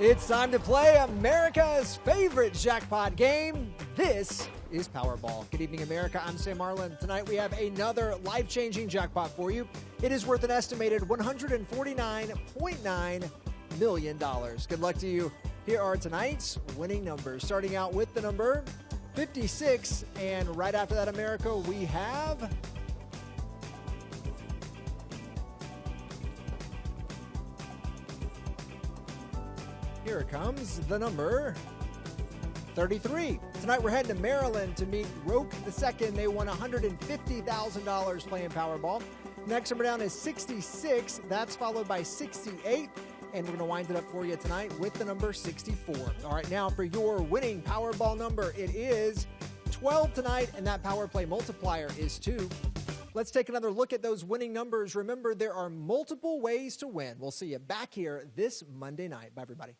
It's time to play America's favorite jackpot game. This is Powerball. Good evening, America. I'm Sam Marlin. Tonight we have another life changing jackpot for you. It is worth an estimated $149.9 million. Good luck to you. Here are tonight's winning numbers, starting out with the number 56. And right after that, America, we have Here it comes, the number 33. Tonight we're heading to Maryland to meet Roke II. They won $150,000 playing Powerball. Next number down is 66. That's followed by 68. And we're going to wind it up for you tonight with the number 64. All right, now for your winning Powerball number, it is 12 tonight, and that power play multiplier is 2. Let's take another look at those winning numbers. Remember, there are multiple ways to win. We'll see you back here this Monday night. Bye, everybody.